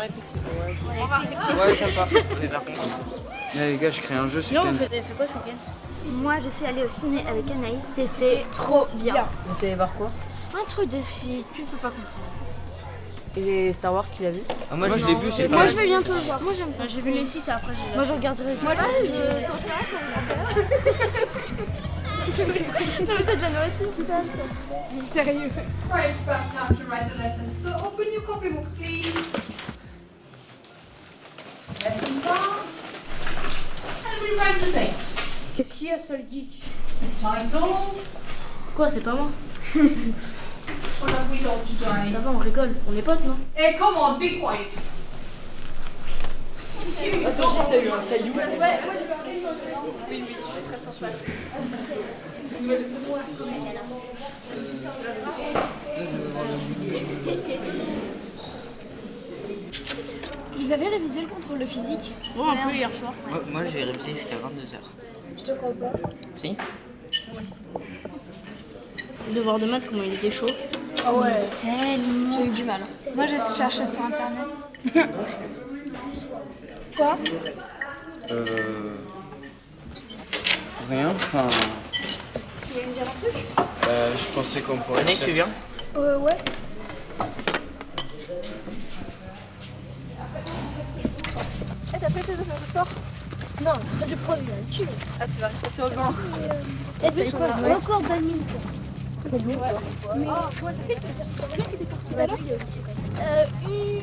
Ouais, effectivement, ouais. Ouais, j'aime pas. Mais par contre. Là, les gars, je crée un jeu, c'est peut-être- vous faites fait quoi ce week-end? Moi, je suis allée au ciné avec Anaïs. C'était trop bien. Vous êtes allé voir quoi? Un truc de fille, tu peux pas comprendre. Et Star Wars, tu l'as vu? Ah, moi, je l'ai vu, c'est Moi, pas. je vais bientôt le voir. Moi, j'aime pas. J'ai vu les 6 et après j'ai Moi, je regarderai. Moi, je de ton chat, ton. Non, t'as de la nourriture, putain. Sérieux. About time to write the lesson. So open your copybooks, please. Lesson part. And we write the date? Qu'est-ce qu'il y a, sale geek? Title. Quoi, c'est pas moi? What have we got today? Ça va, on rigole. On est potes, non? Hey, come on, be quiet. Vous avez révisé le contrôle physique Bon, un peu hier soir. Moi, moi, j'ai révisé jusqu'à 22h. Je te crois pas. Si Le devoir de maths, comment il était chaud. Ah ouais, tellement. J'ai eu du mal. Moi, je cherchais sur internet. Quoi? Euh. Rien, enfin. Tu voulais me dire un truc? Euh, je pensais qu'on pourrait. Anaïs, tu viens Euh, ouais. T'as fait affaires de sport Non, pas de problème, tu Ah, tu vas rester sur le banc. T'as quoi Encore badminton. Ouais. Mais, oh, moi, qui était pour tout à l'heure Euh, une...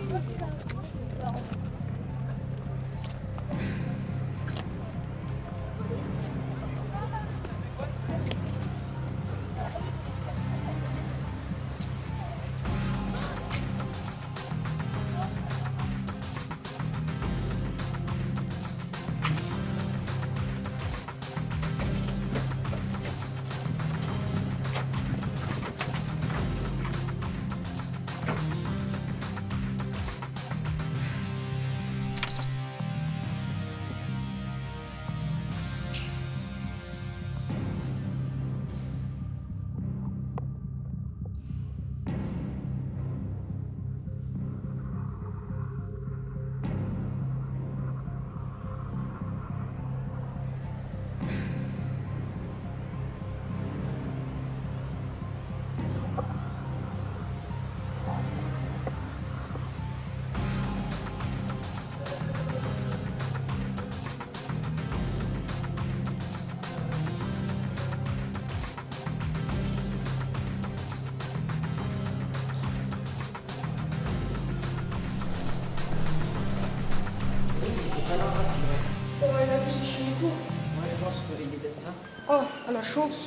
je. Oh, à la chance.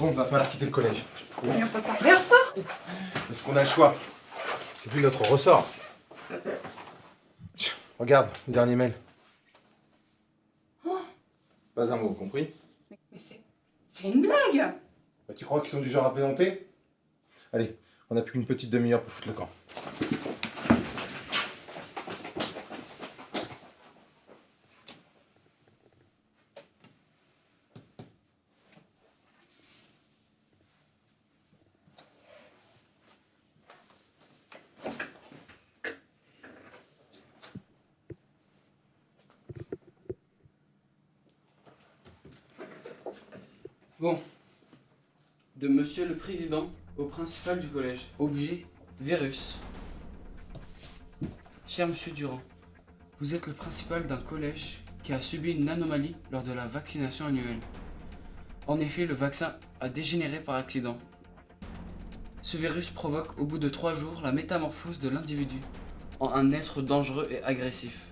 Bon, va falloir quitter le collège. Mais on peut pas faire ça. Est-ce qu'on a le choix C'est plus notre ressort. Tiens, regarde, le dernier mail. Pas un mot, compris Mais c'est. C'est une blague. Bah, Tu crois qu'ils sont du genre à plaisanter? Allez, on n'a plus qu'une petite demi-heure pour foutre le camp. Bon. De monsieur le président au principal du collège. Objet Vérus. Cher monsieur Durand, Vous êtes le principal d'un collège qui a subi une anomalie lors de la vaccination annuelle. En effet, le vaccin a dégénéré par accident. Ce virus provoque au bout de 3 jours la métamorphose de l'individu en un être dangereux et agressif.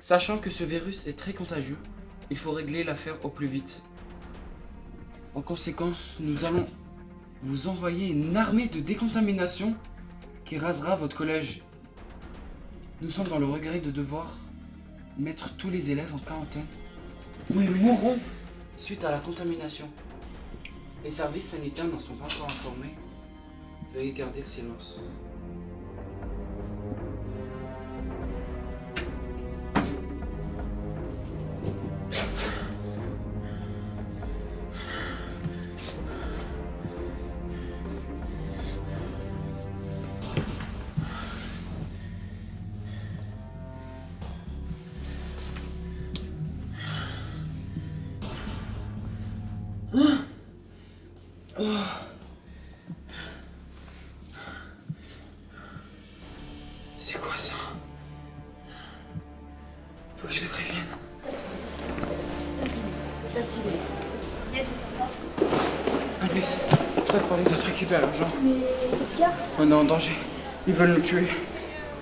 Sachant que ce virus est très contagieux, il faut régler l'affaire au plus vite. En conséquence, nous allons vous envoyer une armée de décontamination qui rasera votre collège. Nous sommes dans le regret de devoir mettre tous les élèves en quarantaine ou ils mourront suite à la contamination. Les services sanitaires n'en sont pas encore informés. Veuillez garder le silence. C'est quoi ça? Faut que je les prévienne. Alice, ça pour les autres récupérer l'argent. Mais qu'est-ce qu'il y a? On est en danger. Ils veulent nous tuer.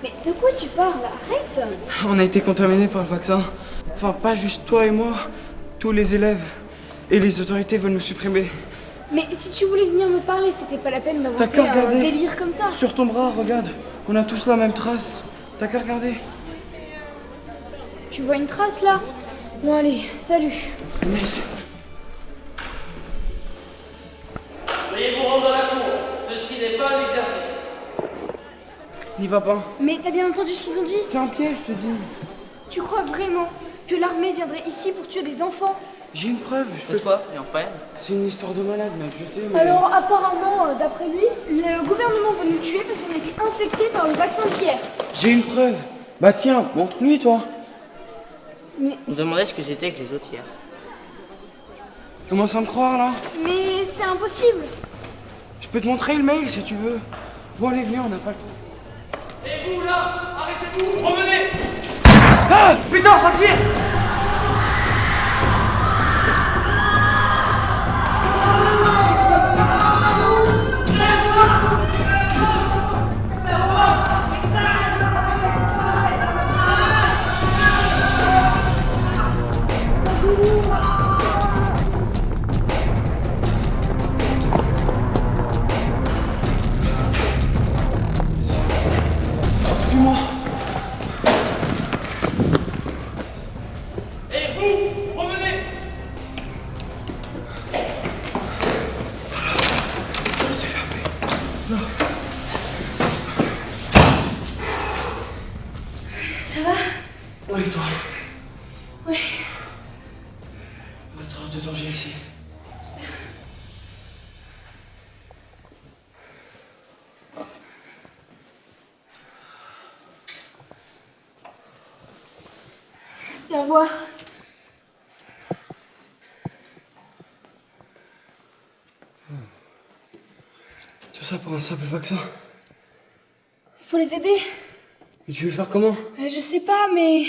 Mais de quoi tu parles? Arrête On a été contaminés par le vaccin. Enfin, pas juste toi et moi. Tous les élèves. Et les autorités veulent nous supprimer. Mais si tu voulais venir me parler, c'était pas la peine d'inventer un délire comme ça. Sur ton bras, regarde. On a tous la même trace. T'as qu'à regarder. Tu vois une trace là? Bon allez, salut. Alice. Veuillez vous rendre à la cour. Ceci n'est pas un exercice. N'y va pas. Mais t'as bien entendu ce qu'ils ont dit? C'est un piège, je te dis. Tu crois vraiment que l'armée viendrait ici pour tuer des enfants? J'ai une preuve, je peux pas C'est une histoire de malade, mec, je sais, mais... Alors apparemment, euh, d'après lui, le gouvernement veut nous tuer parce qu'on a été infectés par le vaccin d'hier. J'ai une preuve. Bah tiens, montre-lui, toi. Mais, On se demandait ce que c'était que les autres hier. Tu commences à me croire, là mais c'est impossible. Je peux te montrer le mail, si tu veux. Bon, allez, viens, on n'a pas le temps. Et vous là, arrêtez-vous, revenez Ah Putain, ça tire ici. Viens voir. Tout ça pour un simple vaccin. Faut les aider. Et tu veux faire comment? Euh, je sais pas, mais.